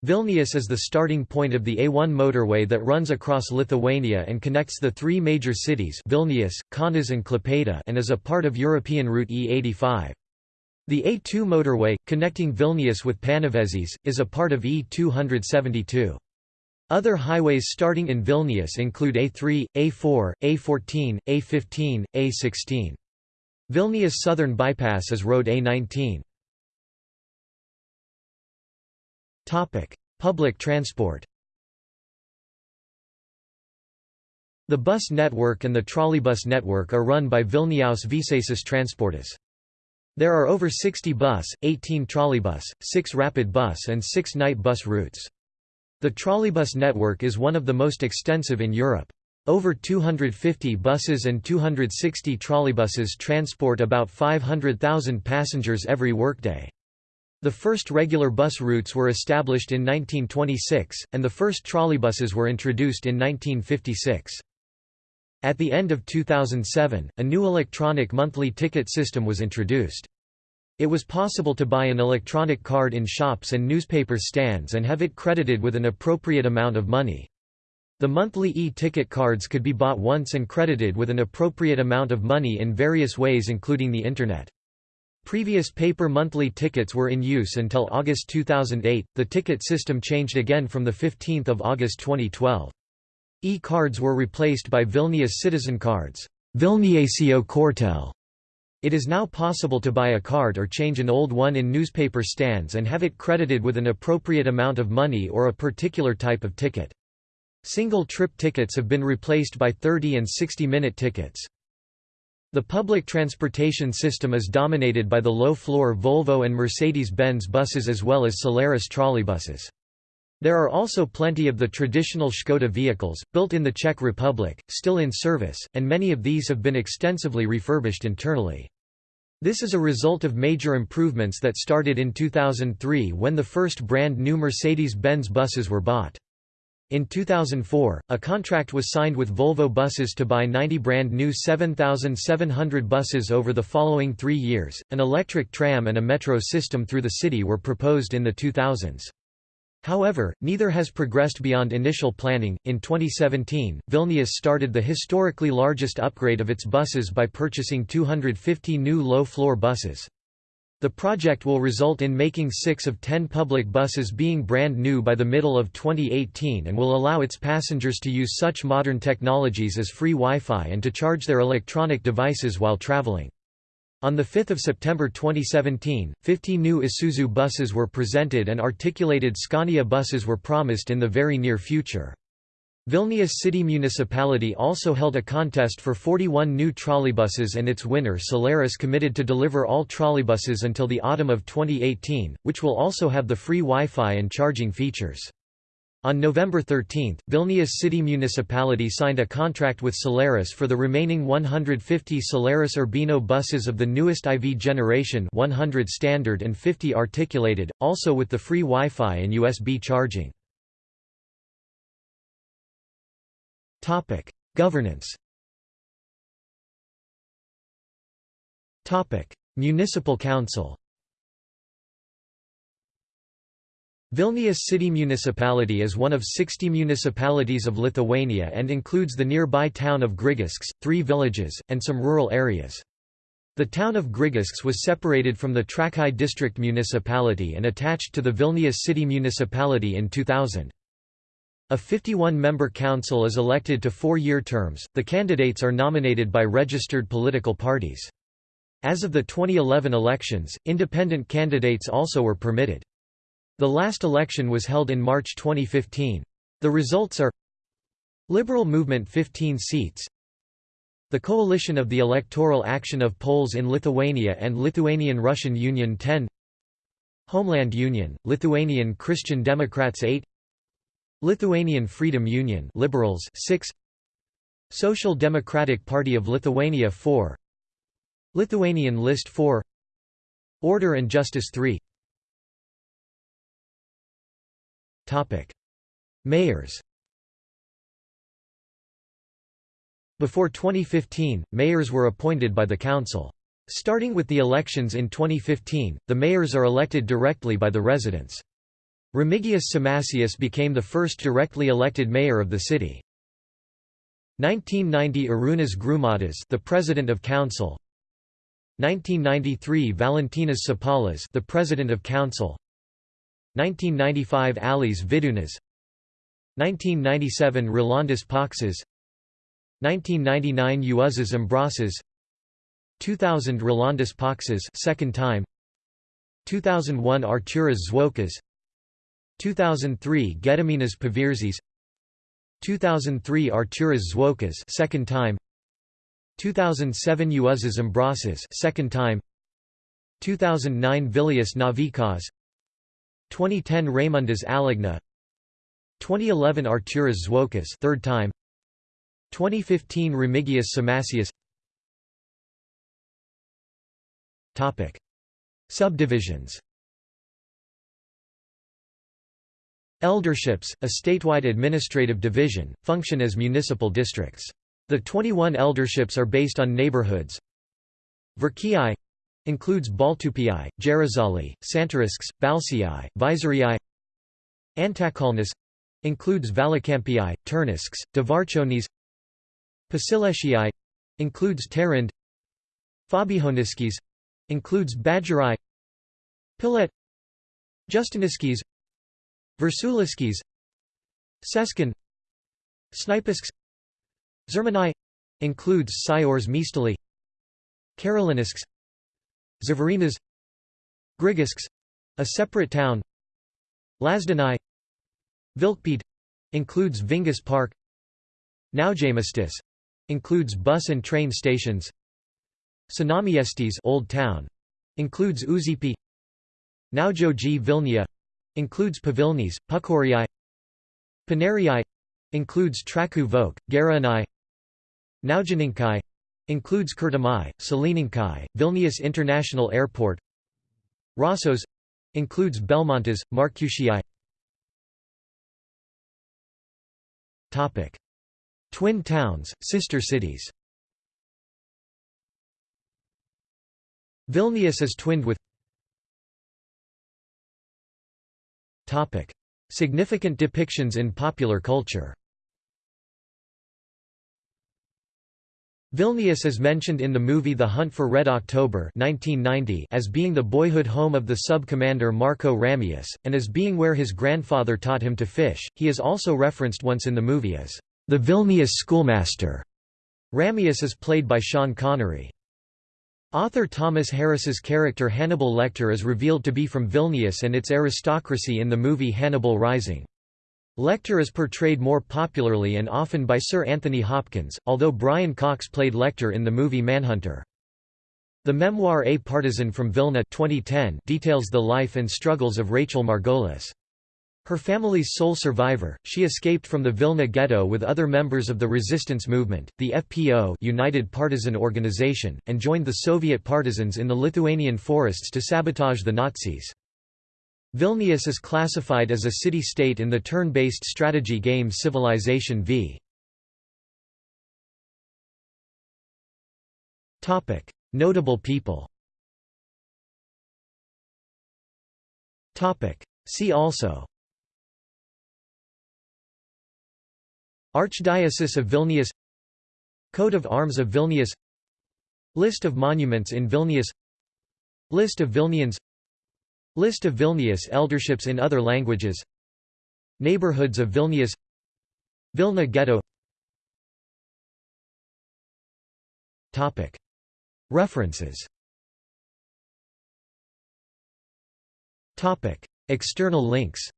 Vilnius is the starting point of the A1 motorway that runs across Lithuania and connects the three major cities Vilnius, Kaunas and Klaipėda and is a part of European route E85. The A2 motorway, connecting Vilnius with Panevėžys, is a part of E272. Other highways starting in Vilnius include A3, A4, A14, A15, A16. Vilnius Southern Bypass is Road A19. Public transport The bus network and the trolleybus network are run by Vilniaus Viešasis Transportas. There are over 60 bus, 18 trolleybus, 6 rapid bus and 6 night bus routes. The trolleybus network is one of the most extensive in Europe. Over 250 buses and 260 trolleybuses transport about 500,000 passengers every workday. The first regular bus routes were established in 1926, and the first trolleybuses were introduced in 1956. At the end of 2007, a new electronic monthly ticket system was introduced. It was possible to buy an electronic card in shops and newspaper stands and have it credited with an appropriate amount of money. The monthly e-ticket cards could be bought once and credited with an appropriate amount of money in various ways including the Internet. Previous paper monthly tickets were in use until August 2008. The ticket system changed again from 15 August 2012. E-cards were replaced by Vilnius citizen cards. Vilniečio kortelė. It is now possible to buy a card or change an old one in newspaper stands and have it credited with an appropriate amount of money or a particular type of ticket. Single-trip tickets have been replaced by 30 and 60-minute tickets. The public transportation system is dominated by the low-floor Volvo and Mercedes-Benz buses as well as Solaris trolleybuses. There are also plenty of the traditional Škoda vehicles, built in the Czech Republic, still in service, and many of these have been extensively refurbished internally. This is a result of major improvements that started in 2003 when the first brand new Mercedes-Benz buses were bought. In 2004, a contract was signed with Volvo Buses to buy 90 brand new 7,700 buses over the following three years. An electric tram and a metro system through the city were proposed in the 2000s. However, neither has progressed beyond initial planning. In 2017, Vilnius started the historically largest upgrade of its buses by purchasing 250 new low floor buses. The project will result in making six of ten public buses being brand new by the middle of 2018 and will allow its passengers to use such modern technologies as free Wi-Fi and to charge their electronic devices while traveling. On 5 September 2017, 50 new Isuzu buses were presented and articulated Scania buses were promised in the very near future. Vilnius City Municipality also held a contest for 41 new trolleybuses and its winner Solaris committed to deliver all trolleybuses until the autumn of 2018, which will also have the free Wi-Fi and charging features. On November 13, Vilnius City Municipality signed a contract with Solaris for the remaining 150 Solaris Urbino buses of the newest IV generation 100 standard and 50 articulated, also with the free Wi-Fi and USB charging. Topic: Governance. Topic: Municipal Council. Vilnius City Municipality is one of 60 municipalities of Lithuania and includes the nearby town of Grigiškės, three villages, and some rural areas. The town of Grigiškės was separated from the Trakai district municipality and attached to the Vilnius City Municipality in 2000. A 51-member council is elected to four-year terms, the candidates are nominated by registered political parties. As of the 2011 elections, independent candidates also were permitted. The last election was held in March 2015. The results are Liberal Movement 15 seats The Coalition of the Electoral Action of Poles in Lithuania and Lithuanian-Russian Union 10 Homeland Union, Lithuanian Christian Democrats 8 Lithuanian Freedom Union Liberals 6 Social Democratic Party of Lithuania 4 Lithuanian List 4 Order and Justice 3 Topic Mayors Before 2015, mayors were appointed by the council. Starting with the elections in 2015, the mayors are elected directly by the residents. Remigijus Šimašius became the first directly elected mayor of the city. 1990 Arūnas Grūmadas the president of council. 1993 Valentinas Sapalas the president of council. 1995 Alis Vidūnas 1997 Rolandas Paksas 1999 Juozas Ambrasas 2000 Rolandas Paksas second time. 2001 Artūras Zuokas 2003 Gediminas Paviržis 2003 Artūras Zuokas second time. 2007 Juozas Ambrasas second time. 2009 Vilius Navickas. 2010 Raimundas Alekna. 2011 Artūras Zuokas third time. 2015 Remigijus Šimašius. Topic. Subdivisions Elderships, a statewide administrative division, function as municipal districts. The 21 elderships are based on neighborhoods. Verkiai includes Baltupiai, Gerizhaliai, Santariškės, Balsiai, Visoriai Antakalnis includes Valakampiai, Turniškės, Dvarčionys Pašilaičiai includes Tarind Fabijoniškės includes Badgerai Pilet Justiniškės Viršuliškės Šeškinė Šnipiškės Žirmūnai includes Siors Mistali Karoliniškės Žvėrynas Grigiškės a separate town Lazdynai Vilkpėdė includes Vingis Park Naujamiestis includes bus and train stations Senamiestis Old Town includes Užupį Naujoji Vilnia includes Pavilnys, Pukorijai Paneriai includes Trakų Vokė, Gariūnai Naujininkai includes Kirtimai, Salininkai, Vilnius International Airport Rasos includes Belmontas, Markučiai Topic. Twin towns, sister cities. Vilnius is twinned with Topic: Significant depictions in popular culture. Vilnius is mentioned in the movie The Hunt for Red October 1990 as being the boyhood home of the sub-commander Marco Ramius, and as being where his grandfather taught him to fish. He is also referenced once in the movie as the Vilnius schoolmaster. Ramius is played by Sean Connery. Author Thomas Harris's character Hannibal Lecter is revealed to be from Vilnius and its aristocracy in the movie Hannibal Rising. Lecter is portrayed more popularly and often by Sir Anthony Hopkins, although Brian Cox played Lecter in the movie Manhunter. The memoir A Partisan from Vilna 2010 details the life and struggles of Rachel Margolis. Her family's sole survivor, she escaped from the Vilna ghetto with other members of the resistance movement, the FPO United Partisan Organization, and joined the Soviet partisans in the Lithuanian forests to sabotage the Nazis. Vilnius is classified as a city-state in the turn-based strategy game Civilization V. Notable people See also Archdiocese of Vilnius Coat of Arms of Vilnius List of monuments in Vilnius List of Vilnians List of Vilnius elderships in other languages Neighborhoods of Vilnius Vilna Ghetto. References. External links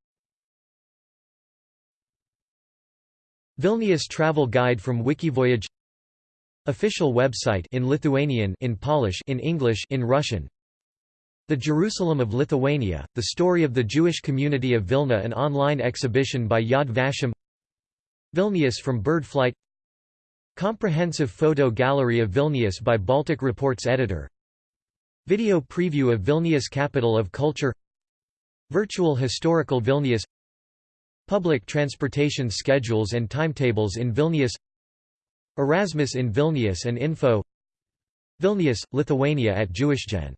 Vilnius travel guide from Wikivoyage. Official website in Lithuanian in Polish in English in Russian. The Jerusalem of Lithuania, The Story of the Jewish Community of Vilna an online exhibition by Yad Vashem. Vilnius from Bird Flight Comprehensive photo gallery of Vilnius by Baltic Reports editor. Video preview of Vilnius Capital of Culture. Virtual Historical Vilnius Public transportation schedules and timetables in Vilnius Erasmus in Vilnius and info Vilnius, Lithuania at JewishGen